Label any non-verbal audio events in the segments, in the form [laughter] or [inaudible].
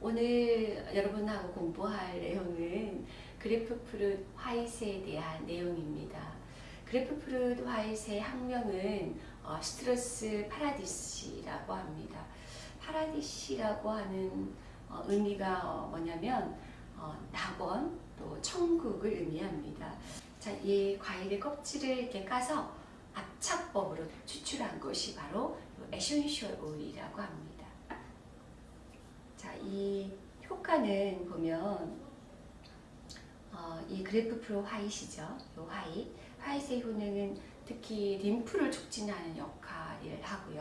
오늘 여러분하고 공부할 내용은 grapefruit white에 대한 내용입니다. grapefruit white의 학명은 어, Citrus paradisi라고 합니다. paradisi라고 하는 어, 의미가 어, 뭐냐면 어, 낙원 또 천국을 의미합니다. 자, 이 과일의 껍질을 이렇게 까서 압착법으로 추출한 것이 바로 에센셜 오일이라고 합니다. 자, 이 효과는 보면 어, 이 grapefruit white이죠. 이 white. white의 효능은 특히 림프를 촉진하는 역할을 하고요.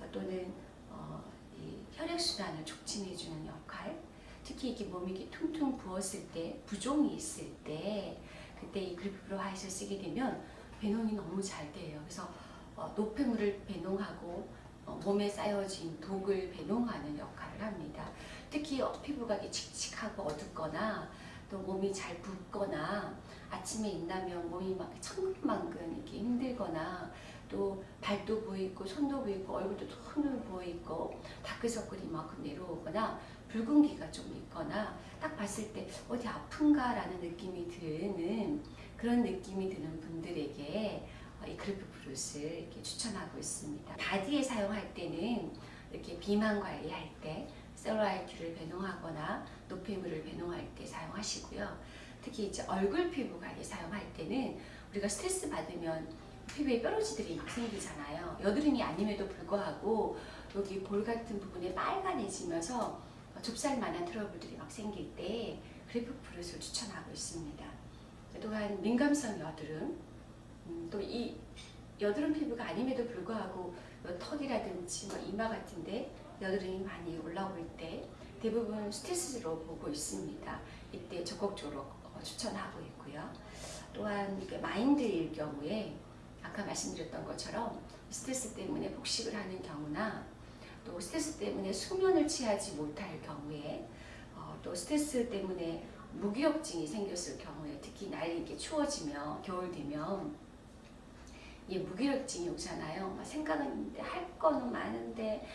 어, 또는 어, 이 혈액순환을 촉진해주는 역할. 특히 이게 몸이 이렇게 퉁퉁 부었을 때, 부종이 있을 때, 그때 이 grapefruit white를 쓰게 되면 배농이 너무 잘 돼요. 그래서 어, 노폐물을 배농하고 어, 몸에 쌓여진 독을 배농하는 역할을 합니다. 특히 어, 피부가 칙칙하고 어둡거나 또 몸이 잘 붓거나 아침에 일나면 몸이 막 천근만근 이렇게 힘들거나 또 발도 부어있고 손도 부어있고 얼굴도 톤을 부어있고 다크서클이 만큼 내려오거나 붉은기가 좀 있거나 딱 봤을 때 어디 아픈가 라는 느낌이 드는 그런 느낌이 드는 분들에게 어, 이 grapefruit를 추천하고 있습니다. 바디에 사용할 때는 이렇게 비만 관리할 때 셀룰라이트를 배농하거나 노폐물을 배농할 때 사용하시고요. 특히 이제 얼굴 피부 관리 사용할 때는 우리가 스트레스 받으면 피부에 뾰루지들이 막 생기잖아요. 여드름이 아님에도 불구하고 여기 볼 같은 부분에 빨간해지면서 좁쌀만한 트러블들이 막 생길 때 grapefruit를 추천하고 있습니다. 또한 민감성 여드름 음, 또이 여드름 피부가 아님에도 불구하고 턱이라든지 뭐 이마 같은데 여드름이 많이 올라올 때 대부분 스트레스로 보고 있습니다. 이때 적극적으로 어, 추천하고 있고요. 또한 마인드일 경우에 아까 말씀드렸던 것처럼 스트레스 때문에 폭식을 하는 경우나 또 스트레스 때문에 수면을 취하지 못할 경우에 어, 또 스트레스 때문에 무기력증이 생겼을 경우에 특히 날이 이렇게 추워지면 겨울 되면 이 무기력증이 오잖아요. 막 생각은 할 거는 많은데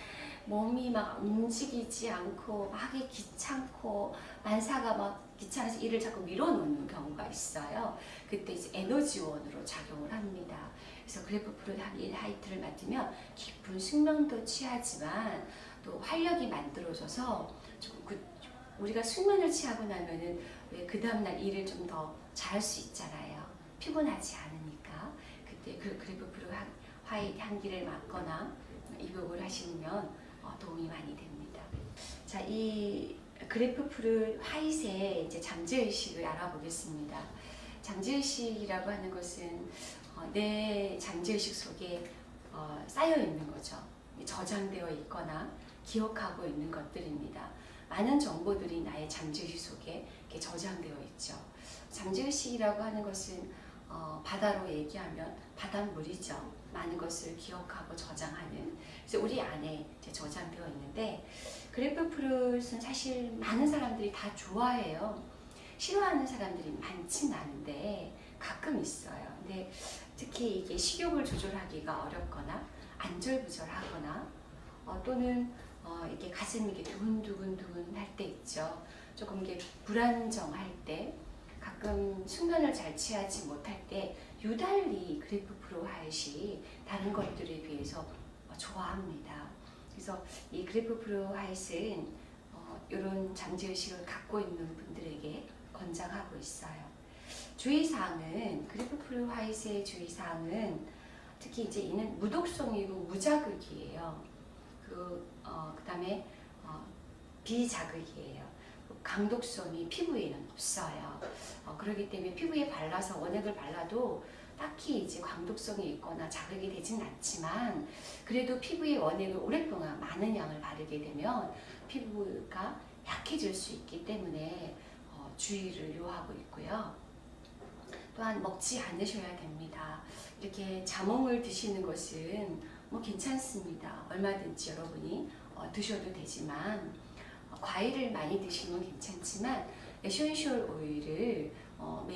몸이 막 움직이지 않고 막 귀찮고 만사가 막 귀찮아서 일을 자꾸 밀어놓는 경우가 있어요. 그때 이제 에너지원으로 작용을 합니다. 그래서 그래프 프로 하이트를 맡으면 깊은 숙면도 취하지만 또 활력이 만들어져서 조금 그 우리가 숙면을 취하고 나면은 왜그 다음날 일을 좀 더 잘할 수 있잖아요. 피곤하지 않으니까. 그때 그 grapefruit white 향기를 맡거나 입욕을 하시면 어, 도움이 많이 됩니다. 자, 이 grapefruit white의 이제 잠재의식을 알아보겠습니다. 잠재의식이라고 하는 것은 어, 내 잠재의식 속에 어, 쌓여 있는 거죠. 저장되어 있거나 기억하고 있는 것들입니다. 많은 정보들이 나의 잠재의식 속에 저장되어 있죠. 잠재의식이라고 하는 것은 어, 바다로 얘기하면 바닷물이죠. 많은 것을 기억하고 저장하는 그래서 우리 안에 저장되어 있는데 그래프 프루트는 사실 많은 사람들이 다 좋아해요. 싫어하는 사람들이 많진 않은데 가끔 있어요. 근데 특히 이게 식욕을 조절하기가 어렵거나 안절부절하거나 어, 또는 어, 이게 가슴이 이게 두근두근두근 할 때 있죠. 조금 이게 불안정할 때 가끔 숙면을 잘 취하지 못할 때 유달리 grapefruit white 다른 것들에 비해서 좋아합니다. 그래서 이 grapefruit white는 어, 이런 잠재의식을 갖고 있는 분들에게 권장하고 있어요. 주의사항은 그래프 프로 하이스의 주의사항은 특히 이제 이는 무독성이고 무자극이에요. 그, 어, 그 다음에 어, 비자극이에요. 강독성이 피부에는 없어요. 어, 그렇기 때문에 피부에 발라서 원액을 발라도 딱히 이제 광독성이 있거나 자극이 되진 않지만 그래도 피부에 원액을 오랫동안 많은 양을 바르게 되면 피부가 약해질 수 있기 때문에 어, 주의를 요하고 있고요. 또한 먹지 않으셔야 됩니다. 이렇게 자몽을 드시는 것은 뭐 괜찮습니다. 얼마든지 여러분이 어, 드셔도 되지만 과일을 많이 드시면 괜찮지만 에센셜 오일을 어,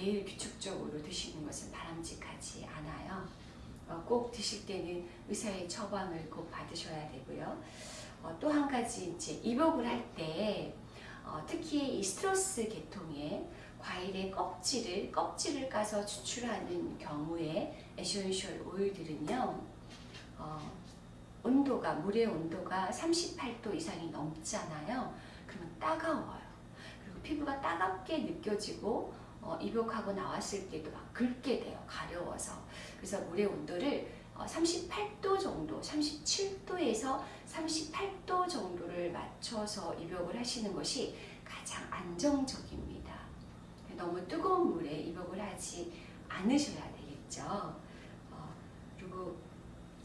매일 규칙적으로 드시는 것은 바람직하지 않아요. 어, 꼭 드실 때는 의사의 처방을 꼭 받으셔야 되고요. 어, 또한 가지 가지 이제 입욕을 할때 어, 특히 이 citrus 계통의 과일의 껍질을 껍질을 까서 추출하는 경우에 에센셜 오일들은요 어, 온도가 물의 온도가 38도 이상이 넘잖아요. 그러면 따가워요. 그리고 피부가 따갑게 느껴지고 어, 입욕하고 나왔을 때도 막 긁게 돼요. 가려워서. 그래서 물의 온도를 어, 38도 정도, 37도에서 38도 정도를 맞춰서 입욕을 하시는 것이 가장 안정적입니다. 너무 뜨거운 물에 입욕을 하지 않으셔야 되겠죠. 어, 그리고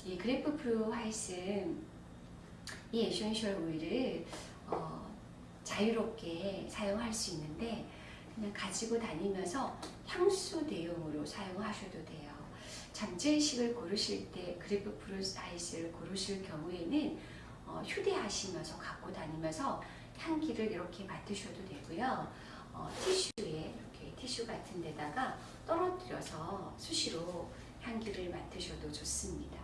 이 grapefruit white 이 에센셜 오일을 어, 자유롭게 사용할 수 있는데 그냥 가지고 다니면서 향수 대용으로 사용하셔도 돼요. 잠재의식을 고르실 때 grapefruit white를 고르실 경우에는 어, 휴대하시면서 갖고 다니면서 향기를 이렇게 맡으셔도 되고요. 어, 티슈에 이렇게 티슈 같은 데다가 떨어뜨려서 수시로 향기를 맡으셔도 좋습니다.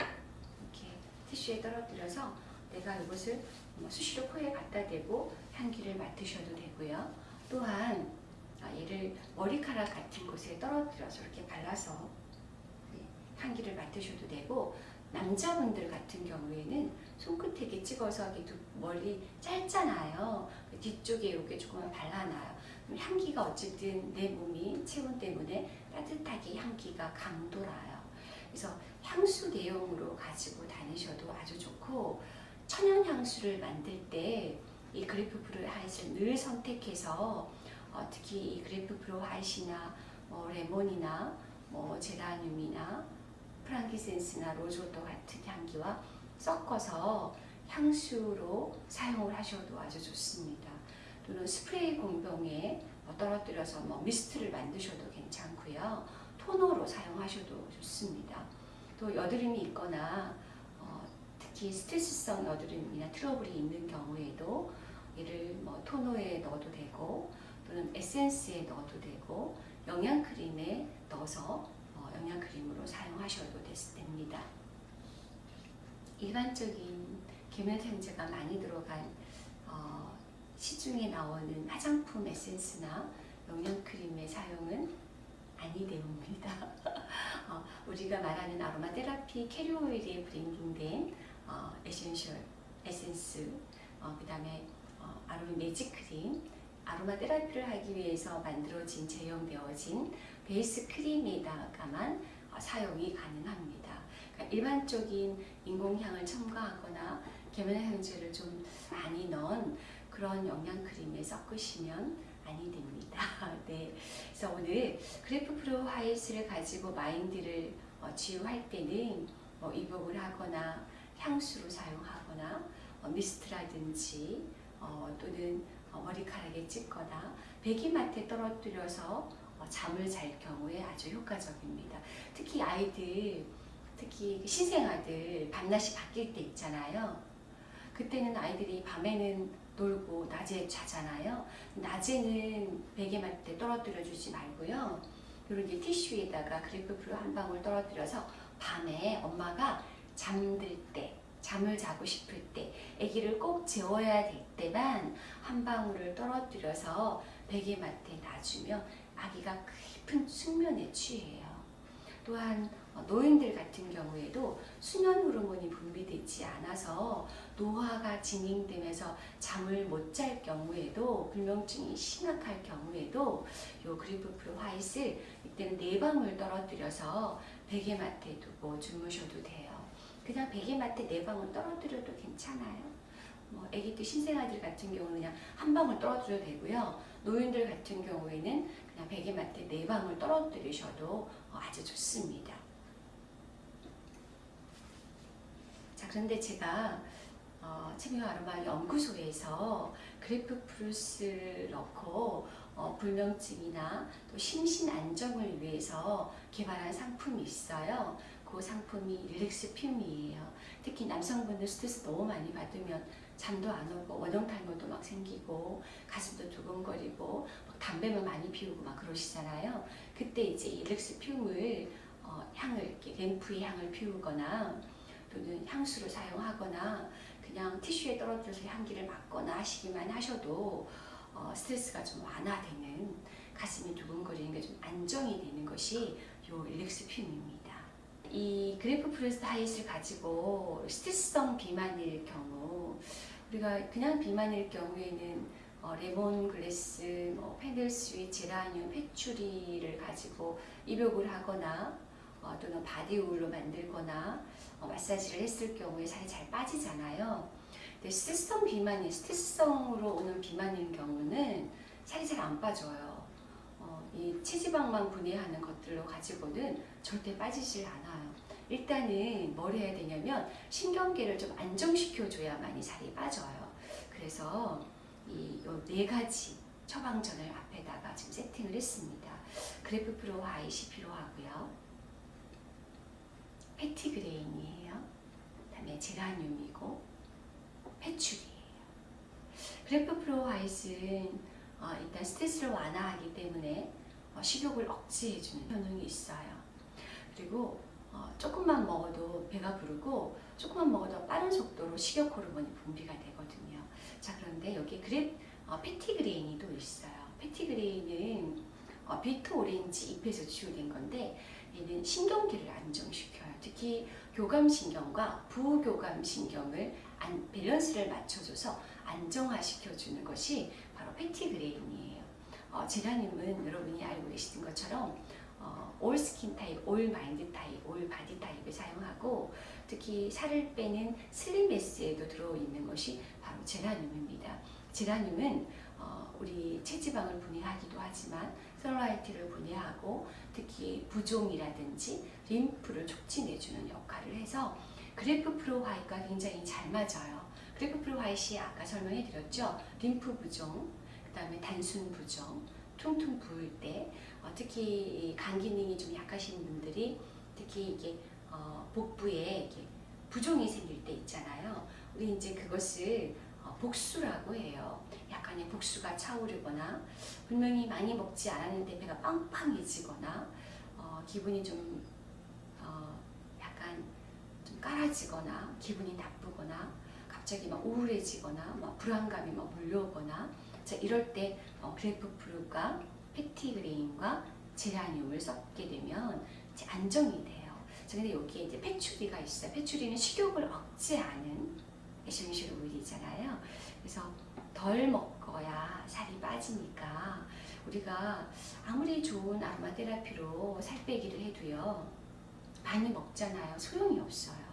이렇게 티슈에 떨어뜨려서 내가 이것을 뭐 수시로 코에 갖다 대고 향기를 맡으셔도 되고요. 또한 아, 얘를 머리카락 같은 곳에 떨어뜨려서 이렇게 발라서 네, 향기를 맡으셔도 되고 남자분들 같은 경우에는 손끝에 찍어서 머리 짧잖아요. 그 뒤쪽에 이렇게 조금 발라놔요. 향기가 어쨌든 내 몸이 체온 때문에 따뜻하게 향기가 감돌아요. 그래서 향수 대용으로 가지고 다니셔도 아주 좋고 천연 향수를 만들 때 이 grapefruit white를 늘 선택해서 어, 특히 이 grapefruit white나 뭐 레몬이나 뭐 제라늄이나 프랑키센스나 로조또 같은 향기와 섞어서 향수로 사용을 하셔도 아주 좋습니다. 또는 스프레이 공병에 뭐 떨어뜨려서 뭐 미스트를 만드셔도 괜찮고요. 토너로 사용하셔도 좋습니다. 또 여드름이 있거나 어, 특히 스트레스성 여드름이나 트러블이 있는 경우에도 이를 뭐 토너에 넣어도 되고 또는 에센스에 넣어도 되고 영양크림에 넣어서 어, 영양크림으로 사용하셔도 됩니다. 일반적인 계면활성제가 많이 들어간 어, 시중에 나오는 화장품 에센스나 영양크림의 사용은 아니되옵니다. [laughs] 어, 우리가 말하는 아로마 테라피 캐리어 오일에 블렌딩된 어, 에센셜 에센스, 어, 그 다음에 어, 아로마 매직 크림, 아로마 테라피를 하기 위해서 만들어진 제형 되어진 베이스 크림에다가만 어, 사용이 가능합니다. 그러니까 일반적인 인공향을 첨가하거나 계면활성제를 좀 많이 넣은 그런 영양 크림에 섞으시면 아니 됩니다. [laughs] 네. 그래서 오늘 grapefruit white를 가지고 마인드를 어, 지우할 때는 뭐 입욕을 하거나 향수로 사용하거나 어, 미스트라든지 어, 또는 어, 머리카락에 찍거나 배기맡에 떨어뜨려서 어, 잠을 잘 경우에 아주 효과적입니다. 특히 아이들, 특히 신생아들 밤낮이 바뀔 때 있잖아요. 그때는 아이들이 밤에는 놀고 낮에 자잖아요. 낮에는 베개맡에 떨어뜨려 주지 말고요. 이런 이제 티슈에다가 그래프프로 한 방울 떨어뜨려서 밤에 엄마가 잠들 때 잠을 자고 싶을 때 아기를 꼭 재워야 될 때만 한 방울을 떨어뜨려서 베개맡에 놔주면 아기가 깊은 숙면에 취해요. 또한 노인들 같은 경우에도 수면 호르몬이 분비되지 않아서 노화가 진행되면서 잠을 못 잘 경우에도 불면증이 심각할 경우에도 요 그리프프로 화이트 이때는 네 방울 떨어뜨려서 베개맡에 두고 주무셔도 돼요. 그냥 베개맡에 네 방울 떨어뜨려도 괜찮아요. 뭐 아기들 신생아들 같은 경우는 그냥 한 방울 떨어뜨려도 되고요. 노인들 같은 경우에는 그냥 베개맡에 네 방울 떨어뜨리셔도 아주 좋습니다. 자 그런데 제가 어, 체미오 아로마 연구소에서 grapefruit를 넣고 어, 불면증이나 또 심신 안정을 위해서 개발한 상품이 있어요. 그 상품이 relax fume이에요. 특히 남성분들 스트레스 너무 많이 받으면 잠도 안 오고 원형탈모도 막 생기고 가슴도 두근거리고 담배만 많이 피우고 막 그러시잖아요. 그때 이제 relax fume을 어, 향을 이렇게 램프의 향을 피우거나 또는 향수로 사용하거나 그 그냥 티슈에 떨어져서 향기를 맡거나 하시기만 하셔도 어, 스트레스가 좀 완화되는 가슴이 두근거리는 게 좀 안정이 되는 것이 요 relax fume입니다. 이 grapefruit white를 가지고 스트레스성 비만일 경우 우리가 그냥 비만일 경우에는 어, 레몬 글래스, 뭐 fennel sweet, 제라늄, 페추리를 가지고 입욕을 하거나 어, 또는 바디오일로 만들거나 어, 마사지를 했을 경우에 살이 잘 빠지잖아요. 근데 스트레스성 비만이 스트레스성으로 오는 비만인 경우는 살이 잘 안 빠져요. 어, 이 체지방만 분해하는 것들로 가지고는 절대 빠지질 않아요. 일단은 뭘 해야 되냐면 신경계를 좀 안정시켜줘야만이 살이 빠져요. 그래서 이 네 가지 처방전을 앞에다가 지금 세팅을 했습니다. grapefruit white 필요하고요. petitgrain이에요. 그다음에 제라늄이고 패출이에요. grapefruit white는 어, 일단 스트레스를 완화하기 때문에 어, 식욕을 억제해주는 효능이 있어요. 그리고 어, 조금만 먹어도 배가 부르고 조금만 먹어도 빠른 속도로 식욕 호르몬이 분비가 되거든요. 자 그런데 여기 그래 어, petitgrain이 또 있어요. petitgrain은 어, bitter orange 잎에서 채유된 건데 얘는 신경계를 안정시켜요. 특히 교감신경과 부교감신경을 안, 밸런스를 맞춰줘서 안정화시켜주는 것이 바로 petitgrain이에요. 어, 제라늄은 여러분이 알고 계시는 것처럼 어, all skin type, all mind type, all body type을 사용하고 특히 살을 빼는 슬림메스에도 들어있는 것이 바로 제라늄입니다. 제라늄은 어, 우리 체지방을 분해하기도 하지만 셀룰라이트를 분해하고 특히 부종이라든지 림프를 촉진해주는 역할을 해서 grapefruit white가 굉장히 잘 맞아요. grapefruit white이 아까 설명해 드렸죠. 림프 부종, 그 다음에 단순 부종, 퉁퉁 부을 때 어, 특히 간 기능이 좀 약하신 분들이 특히 이게 어, 복부에 이게 부종이 생길 때 있잖아요. 우리 이제 그것을 어, 복수라고 해요. 약간의 복수가 차오르거나 분명히 많이 먹지 않았는데 배가 빵빵해지거나 어, 기분이 좀 어, 약간 좀 깔아지거나 기분이 나쁘거나 갑자기 막 우울해지거나 막 불안감이 막 몰려오거나 자 이럴 때 어, 그래프프루가 petitgrain과 제라늄을 섞게 되면 이제 안정이 돼요. 자 근데 여기에 이제 patchouli가 있어요. patchouli는 식욕을 억제하는 에센셜 오일이잖아요. 그래서 덜 먹어야 살이 빠지니까 우리가 아무리 좋은 아로마 테라피로 살 빼기를 해도요 많이 먹잖아요 소용이 없어요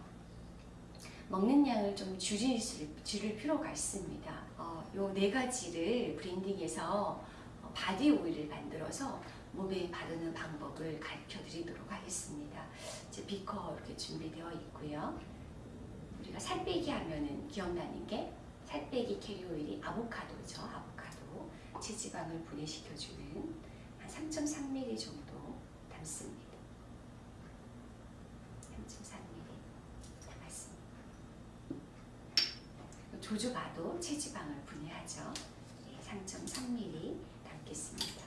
먹는 양을 좀 줄일, 줄일 필요가 있습니다 어, 요 네 가지를 blending해서 어, 바디 오일을 만들어서 몸에 바르는 방법을 가르쳐 드리도록 하겠습니다 이제 비커 이렇게 준비되어 있고요 우리가 살 빼기 하면은 기억나는 게 살 빼기 carrier oil이 아보카도죠. 아보카도. 체지방을 분해시켜주는 한 3.3ml 정도 담습니다. 3.3ml 담았습니다. 조조바도 체지방을 분해하죠. 3.3ml 담겠습니다.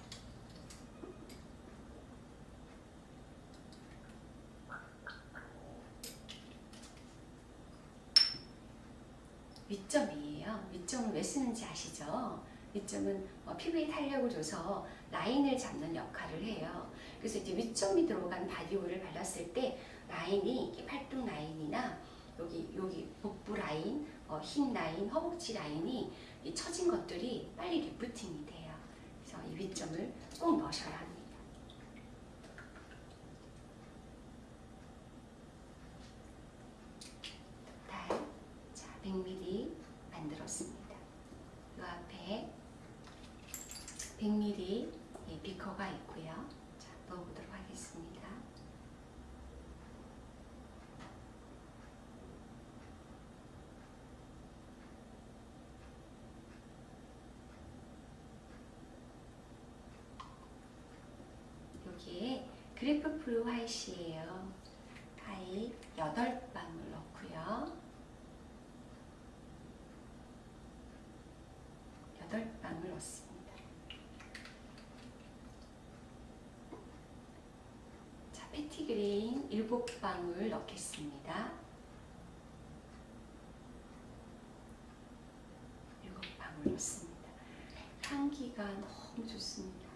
위점이에요. 위점을 왜 쓰는지 아시죠? 위점은 어, 피부에 탄력을 줘서 라인을 잡는 역할을 해요. 그래서 이제 위점이 들어간 바디오일을 발랐을 때 라인이 팔뚝 라인이나 여기 여기 복부 라인, 어, 힙 라인, 허벅지 라인이 이 처진 것들이 빨리 리프팅이 돼요. 그래서 이 위점을 꼭 넣으셔야 합니다. 자, 100ml 만들었습니다. 이 앞에 100ml 비커가 있고요. 자, 넣어보도록 하겠습니다. 여기에 그래프 프루 화이트예요. 하이 8방울 넣고요. 8방울 넣습니다. 자, petitgrain 7방울 넣겠습니다. 넣습니다. 향기가 너무 좋습니다.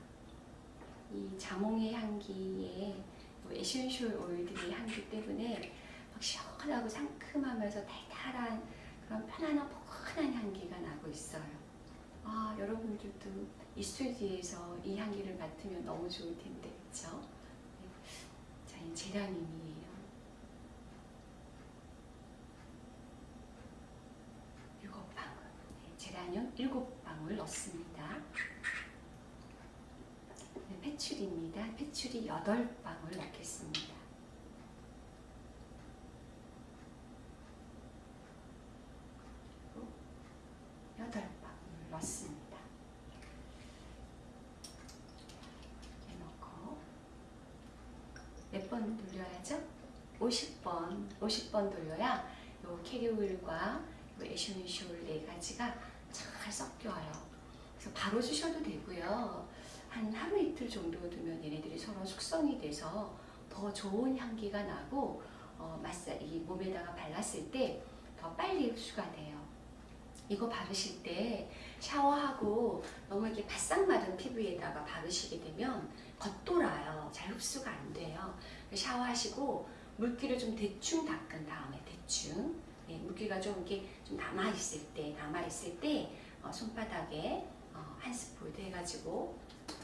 이 자몽의 향기에 뭐 에센셜 오일들의 향기 때문에 막 시원하고 상큼하면서 달달한 그런 편안한 포근한 향기가 나고 있어요. 아 여러분들도 이 스튜디오에서 이 향기를 맡으면 너무 좋을 텐데 그렇죠? 자, 이 제라늄이에요. 일곱 방울. 네, 제라늄 일곱 방울 넣습니다. 네, 페츄리입니다. 페츄리 여덟 방울 넣겠습니다. 여덟 방울 넣습니다. 이렇게 넣고 몇 번 돌려야죠? 50번, 50번 돌려야 요 캐리오일과 에쇼니쇼일 네 가지가 잘 섞여요. 그래서 바로 주셔도 되고요. 한 하루 이틀 정도 두면 얘네들이 서로 숙성이 돼서 더 좋은 향기가 나고 어, 마사 이 몸에다가 발랐을 때 더 빨리 흡수가 돼요. 이거 바르실 때 샤워하고 너무 이렇게 바싹 마른 피부에다가 바르시게 되면 겉돌아요. 잘 흡수가 안 돼요. 샤워하시고 물기를 좀 대충 닦은 다음에 대충 네, 물기가 좀 이렇게 좀 남아 있을 때 남아 있을 때 어, 손바닥에 어, 한 스푼 해가지고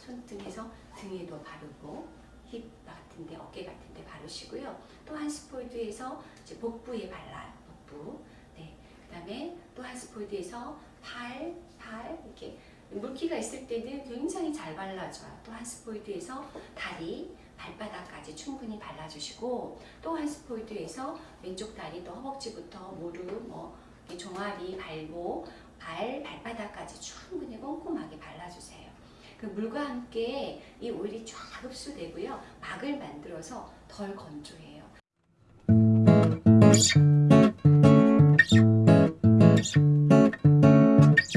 손등에서 등에도 바르고 힙 같은데 어깨 같은데 바르시고요. 또 한 스푼 덜어서 이제 복부에 발라요. 복부. 네. 그다음에 또 한 스푼 덜어서 팔, 팔 이렇게 물기가 있을 때는 굉장히 잘 발라져요. 또 한 스푼 덜어서 다리, 발바닥까지 충분히 발라주시고 또 한 스푼 덜어서 왼쪽 다리 또 허벅지부터 무릎, 뭐 종아리, 발목, 발, 발바닥까지 충분히 꼼꼼하게 발라주세요. 그 물과 함께 이 오일이 쫙 흡수되고요. 막을 만들어서 덜 건조해요.